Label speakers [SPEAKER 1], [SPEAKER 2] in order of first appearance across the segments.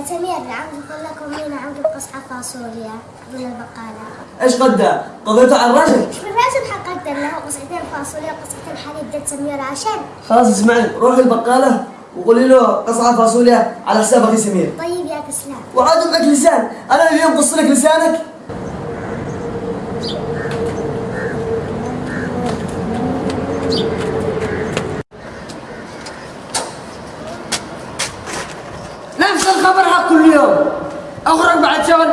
[SPEAKER 1] يا سمير نعم يقول لكم مين عنده قصعة فاصوليا من البقالة.
[SPEAKER 2] إيش قدها؟ قضيته على الرجل.
[SPEAKER 1] مش بالراشد حققت له قصعتين فاصوليا وقصعتين حليب ده سمير عشان
[SPEAKER 2] خلاص اسمعي روحي البقالة وقولي له قصعة فاصوليا على حساب أخي سمير.
[SPEAKER 1] طيب يا كسلان.
[SPEAKER 2] وعاد معك لسان. أنا اليوم قص لك لسانك
[SPEAKER 3] نفس الخبر حق كل يوم اخرج بعد شغل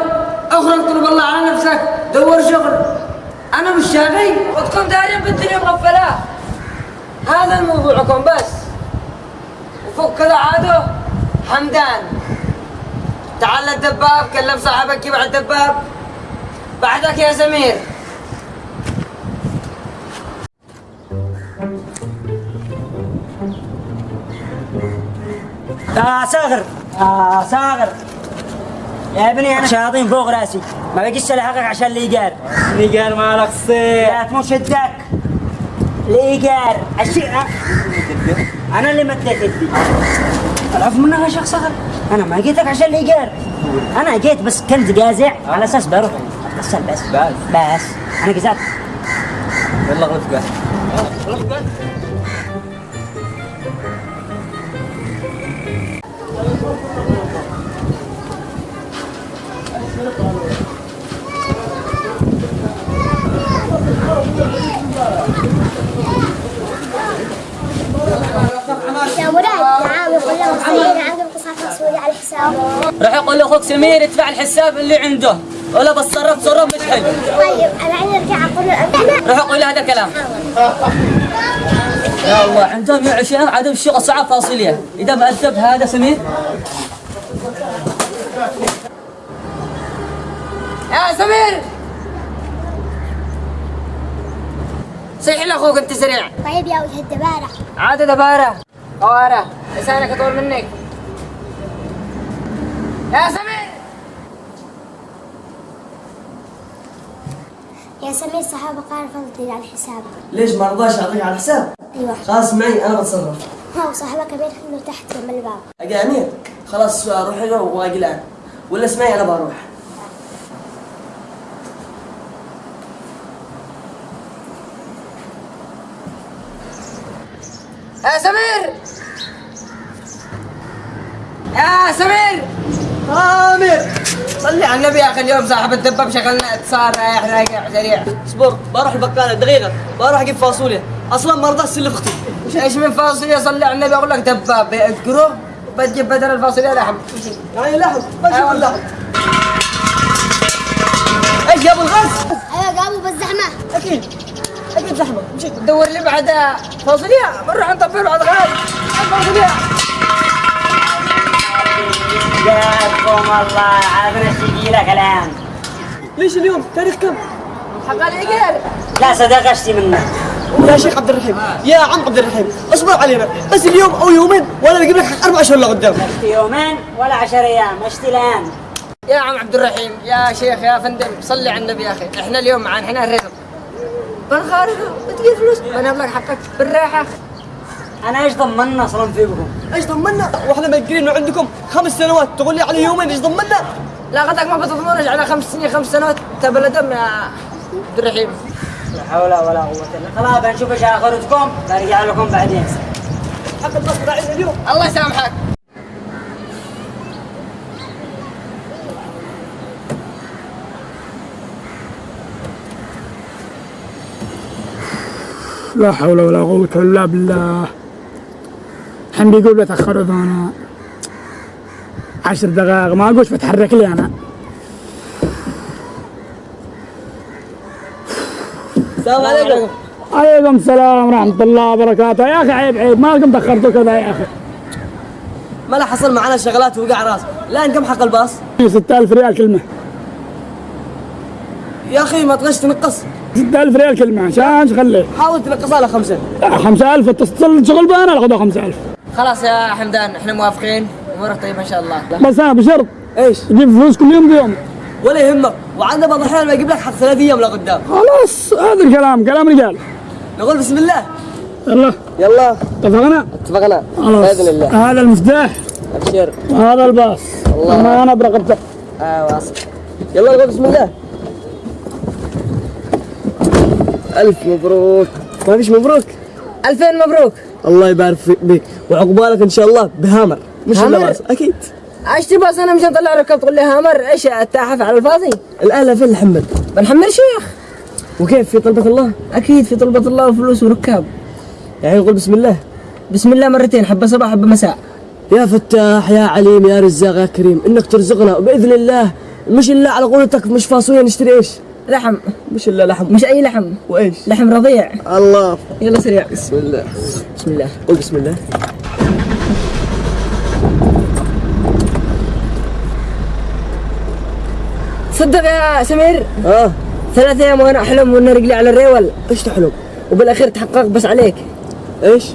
[SPEAKER 3] أخرج طلب الله على نفسك. دور شغل. أنا مش شاغي. وتكون دارين بالدنيا مغفلة. هذا الموضوعكم بس. وفوق كذا عادوا حمدان. تعال للدباب كلم صاحبك يبع الدباب. بعدك يا سمير
[SPEAKER 4] يا صاغر يا صاغر يا ابني أنا شياطين فوق رأسي. ما بقيش الحقك عشان الايجار
[SPEAKER 5] الايجار مالك صيح.
[SPEAKER 4] لا تموت شدك. الايجار الشيء أنا اللي مديت يدي. العفو منك يا شيخ صاغر أنا ما جيتك عشان الايجار أنا جيت بس كنت قازع. على أساس بروح. بس بس.
[SPEAKER 5] بس.
[SPEAKER 4] بس. أنا قزعت.
[SPEAKER 5] يلا غلط قال
[SPEAKER 3] راح يقول لاخوك سمير يدفع الحساب اللي عنده. ولا بتصرف تصرف مش حلو.
[SPEAKER 1] طيب أنا عندي ارجع أقول له
[SPEAKER 3] راح أقول له هذا كلام يا الله عندهم يا عشان عدم الشغل صعب فاصلية. إذا ما هذا سمير؟ يا سمير! صيح لأخوك أنت سريع.
[SPEAKER 1] طيب يا وجه الدبارة.
[SPEAKER 3] عاد دبارة. قوارة لسانك أطول منك. يا سمير!
[SPEAKER 1] يا سمير صحابة قال فضلي على الحساب.
[SPEAKER 2] ليش ما رضاش اعطيك على الحساب؟
[SPEAKER 1] أيوه.
[SPEAKER 2] خلاص معي أنا بتصرف.
[SPEAKER 1] هو صاحبة كبير خلوه تحت جنب الباب.
[SPEAKER 2] أجي أمير. خلاص روح له وأجي الآن. ولا اسمعي أنا بروح.
[SPEAKER 3] يا سمير! يا سمير!
[SPEAKER 2] امير
[SPEAKER 3] صلي على النبي يا أخي اليوم صاحب الدباب شغلنا اتصال رايح رايح سريع.
[SPEAKER 2] اصبر بروح البقالة دقيقة. بروح أجيب فاصوليا. أصلا ما رضاش اسلف أختي.
[SPEAKER 3] إيش من فاصلية صلي على النبي أقول لك دباب. اذكره بتجيب بدل الفاصلية لحم.
[SPEAKER 2] لحم ما
[SPEAKER 3] أيوة.
[SPEAKER 2] شوف اللحم إيش جابوا الغاز؟
[SPEAKER 1] أيوه قاموا بالزحمة.
[SPEAKER 2] أكيد. أكيد لحمة مشي
[SPEAKER 3] تدور لي بعد فاصلية. بنروح نطبل بعد غاز. فاصلية.
[SPEAKER 4] جاكم الله. عافنا الشقيلة كلام
[SPEAKER 2] ليش اليوم؟ تاريخ كم؟
[SPEAKER 3] حق الايجار
[SPEAKER 4] لا صدقشتي منك.
[SPEAKER 2] يا شيخ عبد الرحيم. يا عم عبد الرحيم. اصبر علينا. بس اليوم أو يومين وأنا بجيب لك حق أربع أشهر لقدام
[SPEAKER 4] مشت يومين ولا عشر أيام. مشت الآن.
[SPEAKER 3] يا عم عبد الرحيم. يا شيخ يا فندم. صلي على النبي يا أخي. إحنا اليوم معانا إحنا الرزق بنخارجه بتجي فلوس. لك حقك بالراحة.
[SPEAKER 4] أنا إيش ضمننا أصلا فيكم؟
[SPEAKER 2] إيش ضمنا وإحنا مأجرين انه عندكم خمس سنوات. تقول لي على يومين إيش ضمنا
[SPEAKER 3] لا غدك ما بتضمنش على خمس سنين خمس سنوات. تبل دم يا عبد الرحيم.
[SPEAKER 4] لا حول ولا قوة إلا خلاص بنشوف إيش آخرتكم. برجع لكم بعدين.
[SPEAKER 2] حق البصر علينا اليوم.
[SPEAKER 3] الله يسامحك.
[SPEAKER 6] لا حول ولا قوة إلا بالله. الحين بيقول بتأخر أنا عشر دقائق. ما أقولش بتحرك لي أنا.
[SPEAKER 2] السلام عليكم.
[SPEAKER 6] عليكم السلام ورحمة الله وبركاته. يا أخي عيب عيب. ما لكم تأخرتوا كذا يا أخي.
[SPEAKER 2] ما لا حصل معنا شغلات وقع راس الان كم حق الباص؟
[SPEAKER 6] 6000 ريال كلمة.
[SPEAKER 2] يا أخي ما تغش تنقص.
[SPEAKER 6] 6000 ريال كلمة عشان خلي؟
[SPEAKER 2] حاول تنقصها له خمسة.
[SPEAKER 6] 5000 اتصل شغل بأنا أخذوا 5000
[SPEAKER 3] خلاص يا حمدان إحنا موافقين. أمورك طيبة إن شاء الله.
[SPEAKER 6] بس أنا بشرط
[SPEAKER 2] إيش؟
[SPEAKER 6] تجيب فلوس كل يوم بيوم.
[SPEAKER 2] ولا يهمك. وعندنا بعض الأحيان بجيب لك حق ثلاث أيام لقدام
[SPEAKER 6] خلاص هذا الكلام كلام رجال.
[SPEAKER 2] نقول بسم الله.
[SPEAKER 6] يلا.
[SPEAKER 2] يلا.
[SPEAKER 6] اتفقنا؟
[SPEAKER 2] اتفقنا.
[SPEAKER 6] خلاص.
[SPEAKER 2] بإذن الله.
[SPEAKER 6] هذا المفتاح.
[SPEAKER 2] ابشر
[SPEAKER 6] هذا الباص.
[SPEAKER 2] الله.
[SPEAKER 6] أنا برقبته
[SPEAKER 2] آه واصل. يلا نقول بسم الله. ألف مبروك. ما فيش مبروك؟
[SPEAKER 3] ألفين مبروك.
[SPEAKER 2] الله يبارك في- بك وعقبالك إن شاء الله بهامر. مش
[SPEAKER 3] هامر؟
[SPEAKER 2] اللباس أكيد.
[SPEAKER 3] أشتري باص أنا مشان اطلع ركب تقول لي هامر إيش التاحف على الفاضي؟
[SPEAKER 2] الآلة فين الحمد
[SPEAKER 3] بنحمل شيخ.
[SPEAKER 2] وكيف في طلبة الله؟
[SPEAKER 3] أكيد في طلبة الله وفلوس وركاب.
[SPEAKER 2] يعني نقول بسم الله.
[SPEAKER 3] بسم الله مرتين حبة صباح حبة مساء.
[SPEAKER 2] يا فتاح يا عليم يا رزاق يا كريم إنك ترزقنا. باذن الله مش إلا على قولتك مش فاصوليا نشتري إيش؟
[SPEAKER 3] لحم.
[SPEAKER 2] مش الا لحم.
[SPEAKER 3] مش أي لحم.
[SPEAKER 2] وإيش؟
[SPEAKER 3] لحم رضيع.
[SPEAKER 2] الله.
[SPEAKER 3] يلا سريع.
[SPEAKER 2] بسم الله.
[SPEAKER 3] بسم الله.
[SPEAKER 2] قول بسم الله.
[SPEAKER 3] صدق يا سمير؟
[SPEAKER 2] آه.
[SPEAKER 3] ثلاث أيام وأنا أحلم وان رجلي على الريول.
[SPEAKER 2] إيش تحلم
[SPEAKER 3] وبالأخير تحقق بس عليك.
[SPEAKER 2] إيش؟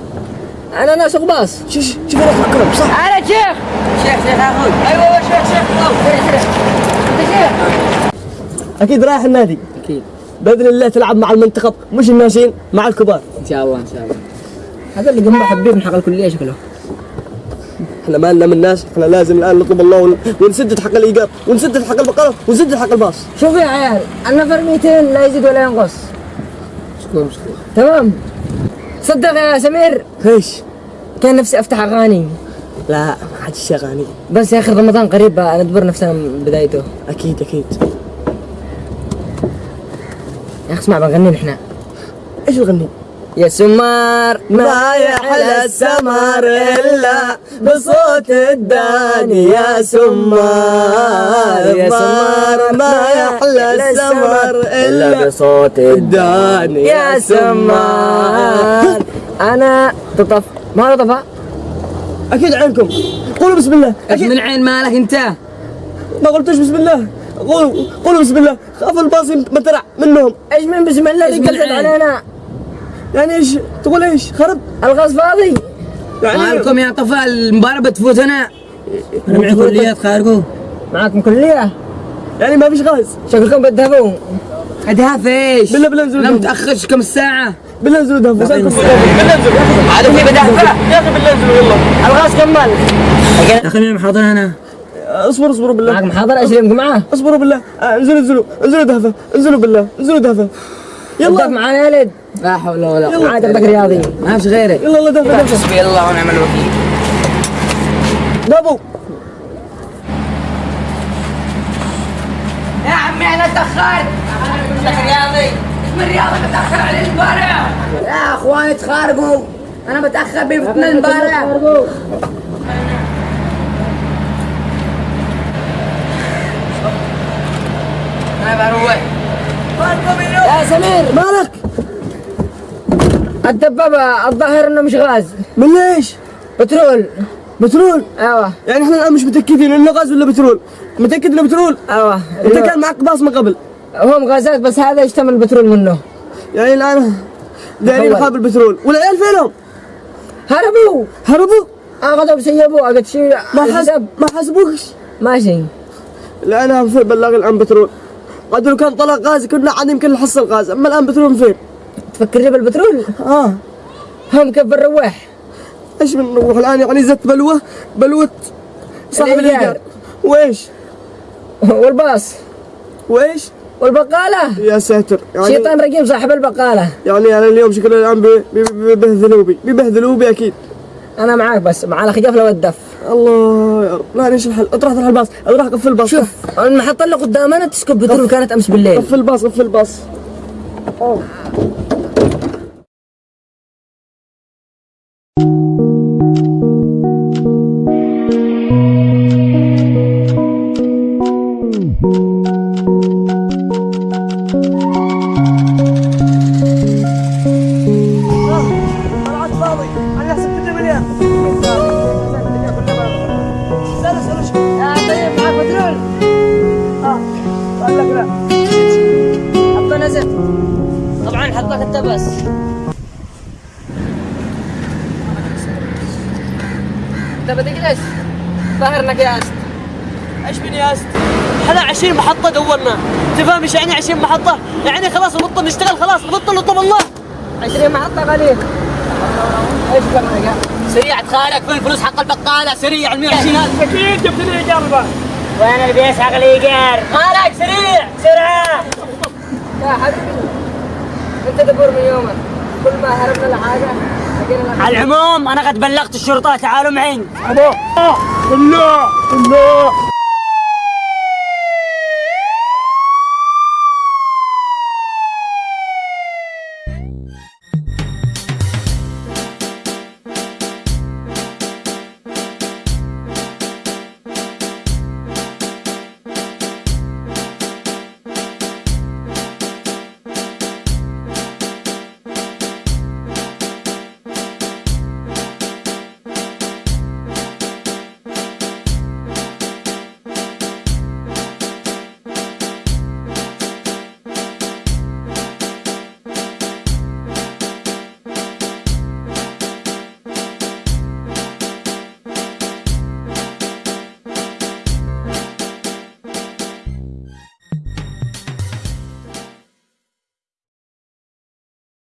[SPEAKER 3] أنا ناسق باص
[SPEAKER 2] شوف شوف أنا افكرك صح؟
[SPEAKER 3] أنا شيخ. شيخ شيخ أخوي أيوه شيخ شيخ. أنت شيخ.
[SPEAKER 2] أكيد رايح النادي.
[SPEAKER 3] أكيد.
[SPEAKER 2] بإذن الله تلعب مع المنتخب مش الناشئين مع الكبار.
[SPEAKER 3] إن شاء الله إن شاء الله. هذا اللي جنبه حبيب من حق الكلية شكله.
[SPEAKER 2] إحنا ما لنا من ناس إحنا لازم الآن نطلب الله ون- ونسدد حق الإيجار ونسدد حق البقرة ونسدد حق الباص.
[SPEAKER 3] شوف يا عيال النفر 200 لا يزيد ولا ينقص.
[SPEAKER 2] شكرا شكرا.
[SPEAKER 3] تمام؟ صدق يا سمير.
[SPEAKER 2] إيش؟
[SPEAKER 3] كان نفسي أفتح أغاني.
[SPEAKER 2] لا ما حد شغاني
[SPEAKER 3] بس يا أخي رمضان قريب بقى ندبر نفسنا من بدايته.
[SPEAKER 2] أكيد أكيد.
[SPEAKER 3] يا أخي اسمع بنغني نحن.
[SPEAKER 2] إيش نغني؟
[SPEAKER 3] يا سمار
[SPEAKER 2] ما يحلى السمر إلا بصوت الداني يا سمار
[SPEAKER 3] يا
[SPEAKER 2] سمار ما يحلى السمر إلا
[SPEAKER 3] بصوت
[SPEAKER 2] الداني
[SPEAKER 3] يا سمار. أنا تطف. ما هو طفى؟
[SPEAKER 2] أكيد عينكم قولوا بسم الله.
[SPEAKER 3] إيش من عين مالك أنت؟
[SPEAKER 2] ما قلتوش بسم الله. قولوا قولوا بسم الله. خاف الباص مترع منهم.
[SPEAKER 3] إيش من بسم الله اللي قلت علينا؟
[SPEAKER 2] يعني إيش تقول إيش؟ خرب.
[SPEAKER 3] الغاز فاضي.
[SPEAKER 2] يعني
[SPEAKER 7] مالكم يا طفل المباراة بتفوتنا. أنا معي كليات خارجوا
[SPEAKER 3] معاكم كلية؟
[SPEAKER 2] يعني ما فيش غاز.
[SPEAKER 3] شكلكم بتدهبوا
[SPEAKER 7] ادها فيش
[SPEAKER 2] بالله بالله انزلوا أنا.
[SPEAKER 7] متاخرش كم ساعة.
[SPEAKER 2] بالله انزلوا دهفوا سالكم بالله. انزلوا
[SPEAKER 3] عاد في بدهفة
[SPEAKER 2] يا أخي بالله انزلوا يلا.
[SPEAKER 3] الغاز كمل.
[SPEAKER 7] يا أخي مين محاضر أنا
[SPEAKER 2] اصبروا اصبروا بالله.
[SPEAKER 3] معك محاضرة إيش يمكن معاه
[SPEAKER 2] اصبروا بالله. آه انزلوا انزلوا انزلوا دهفه انزلوا بالله انزلوا دهفه
[SPEAKER 3] يلا. معانا يا ولد.
[SPEAKER 7] لا حول ولا قوة.
[SPEAKER 3] عاد اخذك رياضي.
[SPEAKER 7] ما فيش غيرك.
[SPEAKER 2] يلا يلا دهفه دهفه
[SPEAKER 7] حسبي الله ونعم الوكيل.
[SPEAKER 2] دابو.
[SPEAKER 7] يا عمي أنا تاخرت لك رياضي. اسم الرياضي بتاخر على المباراة يا اخواني تخارجوا أنا بتاخر بفتنا المباراة أنا بروح
[SPEAKER 3] يا سمير
[SPEAKER 2] مالك
[SPEAKER 3] الدبابة الظاهر إنه مش غاز.
[SPEAKER 2] من ليش؟
[SPEAKER 3] بترول.
[SPEAKER 2] بترول؟
[SPEAKER 3] أيوه.
[SPEAKER 2] يعني إحنا الآن مش متأكدين إنه غاز ولا بترول. متأكد إنه بترول؟
[SPEAKER 3] أيوه.
[SPEAKER 2] أنت كان معك باص من قبل.
[SPEAKER 3] هم غازات بس هذا يشتمل البترول منه.
[SPEAKER 2] يعني الآن دايرين. خاب البترول. والعيال فينهم؟
[SPEAKER 3] هربوا.
[SPEAKER 2] هربوا؟
[SPEAKER 3] أخذوا بسيبوا قلت شيء
[SPEAKER 2] ما حسب ما حسبوكش
[SPEAKER 3] ماشي.
[SPEAKER 2] الآن في بلاغ الآن بترول. قد لو كان طلع غاز كنا عاد يمكن نحصل غاز أما الآن بترول فين؟
[SPEAKER 3] تفكرني بالبترول؟
[SPEAKER 2] آه.
[SPEAKER 3] هم كيف الرواح
[SPEAKER 2] إيش بنروح الآن؟ يعني زت بلوة؟ بلوه صاحب. الايجار وإيش؟
[SPEAKER 3] والباص.
[SPEAKER 2] وإيش؟
[SPEAKER 3] والبقالة.
[SPEAKER 2] يا ساتر. يعني
[SPEAKER 3] شيطان رجيم صاحب البقالة.
[SPEAKER 2] يعني أنا اليوم شكله الآن بي- بي- بيبهذلوا بي بيبهذلوا بي أكيد.
[SPEAKER 3] أنا معاك بس مع الخجافلة والدف
[SPEAKER 2] الله يا رب لا إيش الحل؟ اطرح اطرح الباص اطرح قفل الباص.
[SPEAKER 3] شوف المحطة اللي قدامنا تسكب بترول كانت أمس بالليل.
[SPEAKER 2] قفل الباص قفل الباص.
[SPEAKER 3] طيب معاك بترول
[SPEAKER 2] آه قال لك لا.
[SPEAKER 3] حطه نزل. طبعا حطك انت بس أنت بتجلس ظهر انك ياست
[SPEAKER 2] إيش من ياست؟ إحنا 20 محطة دورنا، أنت فاهم إيش يعني 20 محطة؟ يعني خلاص نبطل نشتغل خلاص. نبطل نطلب الله
[SPEAKER 3] 20 محطة قليل إيش
[SPEAKER 4] سريع خالك فين الفلوس حق البقالة. سريع ال 120 ألف.
[SPEAKER 6] أكيد جبت لي بقى
[SPEAKER 4] وين اللي بيسحق الإيجار؟ خالك سريع سرعة
[SPEAKER 3] يا حبيبي. أنت دبر من يومك كل ما هربنا لحاجه
[SPEAKER 4] على العموم أنا قد بلغت الشرطة. تعالوا معي.
[SPEAKER 6] أبو الله الله.